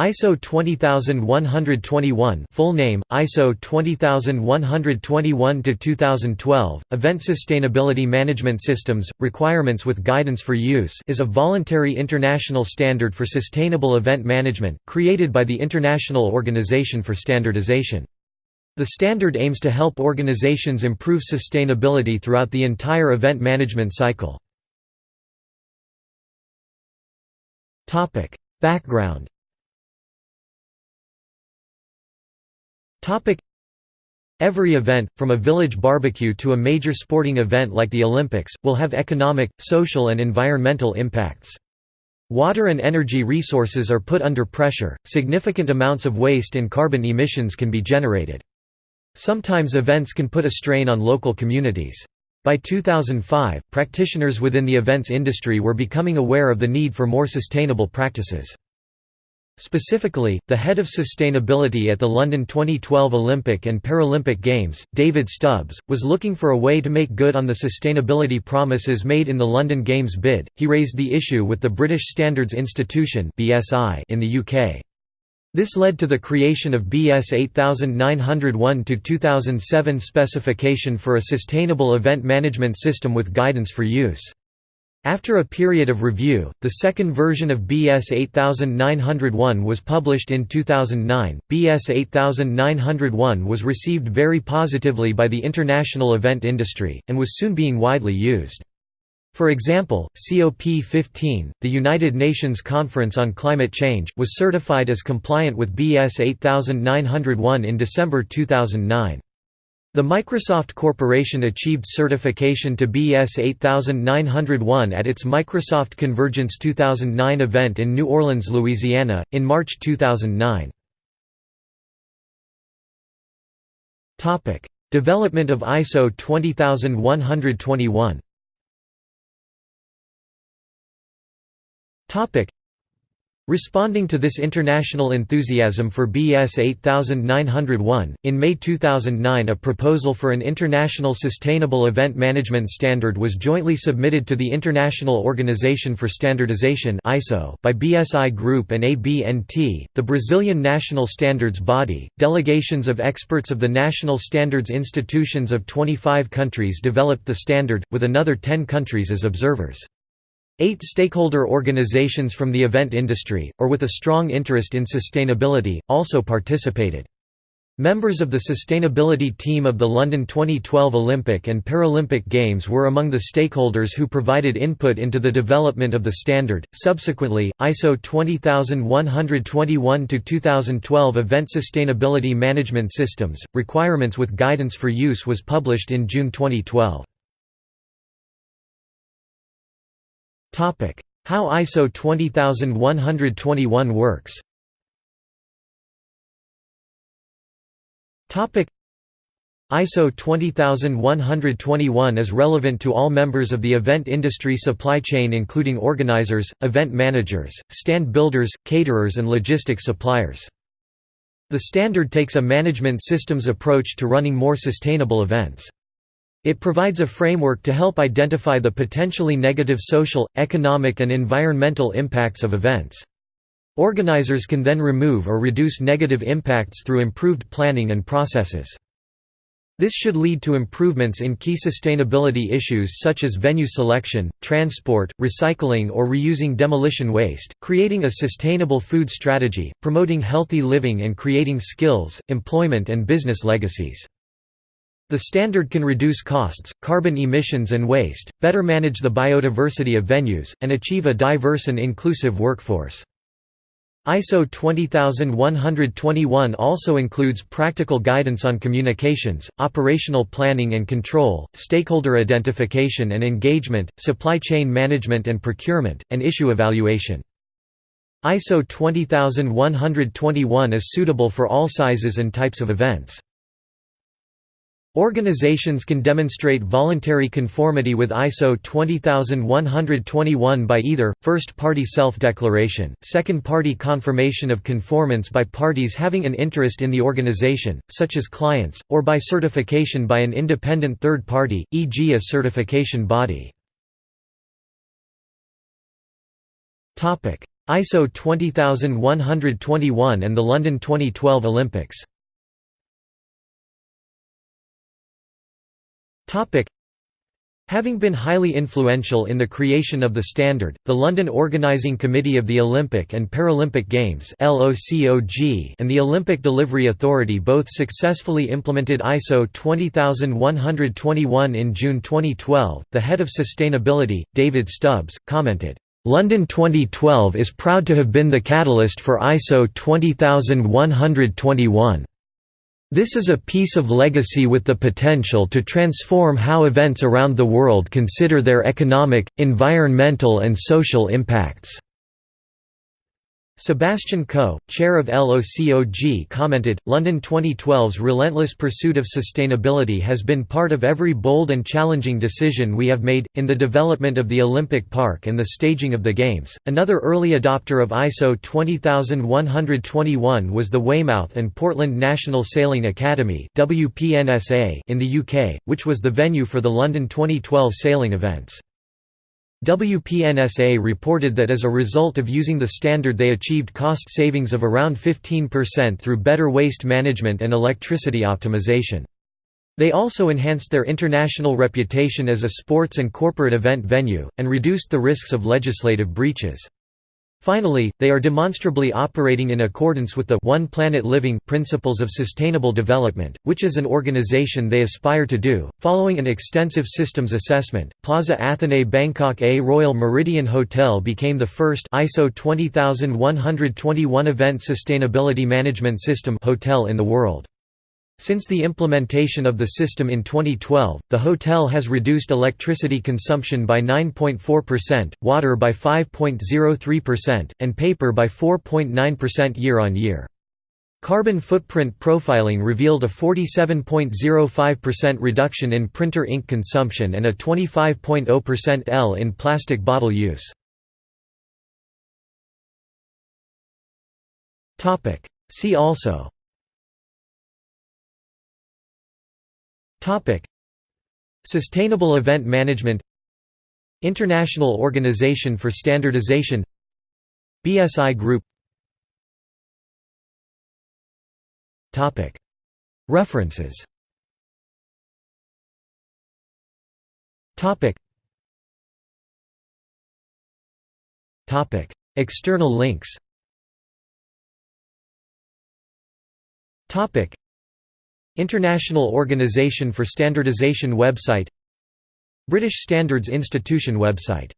ISO 20121 full name, ISO 20121 to 2012 Event Sustainability Management Systems, Requirements with Guidance for Use is a voluntary international standard for sustainable event management, created by the International Organization for Standardization. The standard aims to help organizations improve sustainability throughout the entire event management cycle. Topic: Background Every event, from a village barbecue to a major sporting event like the Olympics, will have economic, social and environmental impacts. Water and energy resources are put under pressure, significant amounts of waste and carbon emissions can be generated. Sometimes events can put a strain on local communities. By 2005, practitioners within the events industry were becoming aware of the need for more sustainable practices. Specifically, the head of sustainability at the London 2012 Olympic and Paralympic Games, David Stubbs, was looking for a way to make good on the sustainability promises made in the London Games bid. He raised the issue with the British Standards Institution (BSI) in the UK. This led to the creation of BS 8901-2007 specification for a sustainable event management system with guidance for use. After a period of review, the second version of BS 8901 was published in 2009. BS 8901 was received very positively by the international event industry, and was soon being widely used. For example, COP15, the United Nations Conference on Climate Change, was certified as compliant with BS 8901 in December 2009. The Microsoft Corporation achieved certification to BS 8901 at its Microsoft Convergence 2009 event in New Orleans, Louisiana, in March 2009. Development of ISO 20121 Responding to this international enthusiasm for BS 8901, in May 2009 a proposal for an international sustainable event management standard was jointly submitted to the International Organization for Standardization by BSI Group and ABNT, the Brazilian national standards body. Delegations of experts of the national standards institutions of 25 countries developed the standard, with another 10 countries as observers. Eight stakeholder organizations from the event industry, or with a strong interest in sustainability, also participated. Members of the sustainability team of the London 2012 Olympic and Paralympic Games were among the stakeholders who provided input into the development of the standard. Subsequently, ISO 20121 2012 Event Sustainability Management Systems Requirements with Guidance for Use was published in June 2012. How ISO 20121 works ISO 20121 is relevant to all members of the event industry supply chain including organizers, event managers, stand builders, caterers and logistics suppliers. The standard takes a management systems approach to running more sustainable events. It provides a framework to help identify the potentially negative social, economic and environmental impacts of events. Organizers can then remove or reduce negative impacts through improved planning and processes. This should lead to improvements in key sustainability issues such as venue selection, transport, recycling or reusing demolition waste, creating a sustainable food strategy, promoting healthy living and creating skills, employment and business legacies. The standard can reduce costs, carbon emissions and waste, better manage the biodiversity of venues, and achieve a diverse and inclusive workforce. ISO 20121 also includes practical guidance on communications, operational planning and control, stakeholder identification and engagement, supply chain management and procurement, and issue evaluation. ISO 20121 is suitable for all sizes and types of events. Organizations can demonstrate voluntary conformity with ISO 20121 by either, first-party self-declaration, second-party confirmation of conformance by parties having an interest in the organization, such as clients, or by certification by an independent third party, e.g. a certification body. ISO 20121 and the London 2012 Olympics Having been highly influential in the creation of the standard, the London Organising Committee of the Olympic and Paralympic Games and the Olympic Delivery Authority both successfully implemented ISO 20121 in June 2012. The head of sustainability, David Stubbs, commented, London 2012 is proud to have been the catalyst for ISO 20121. This is a piece of legacy with the potential to transform how events around the world consider their economic, environmental and social impacts. Sebastian Coe, chair of LOCOG commented, London 2012's relentless pursuit of sustainability has been part of every bold and challenging decision we have made, in the development of the Olympic Park and the staging of the Games. Another early adopter of ISO 20121 was the Weymouth and Portland National Sailing Academy in the UK, which was the venue for the London 2012 sailing events. WPNSA reported that as a result of using the standard they achieved cost savings of around 15% through better waste management and electricity optimization. They also enhanced their international reputation as a sports and corporate event venue, and reduced the risks of legislative breaches. Finally, they are demonstrably operating in accordance with the One Planet Living principles of sustainable development, which is an organization they aspire to do. Following an extensive systems assessment, Plaza Athenée Bangkok A Royal Méridien Hotel became the first ISO 20121 event sustainability management system hotel in the world. Since the implementation of the system in 2012, the hotel has reduced electricity consumption by 9.4%, water by 5.03%, and paper by 4.9% year-on-year. Carbon footprint profiling revealed a 47.05% reduction in printer ink consumption and a 25.0% L in plastic bottle use. See also Topic: Sustainable Event Management International Organization for Standardization BSI Group Topic. References Topic. Topic. External links Topic International Organization for Standardization website British Standards Institution website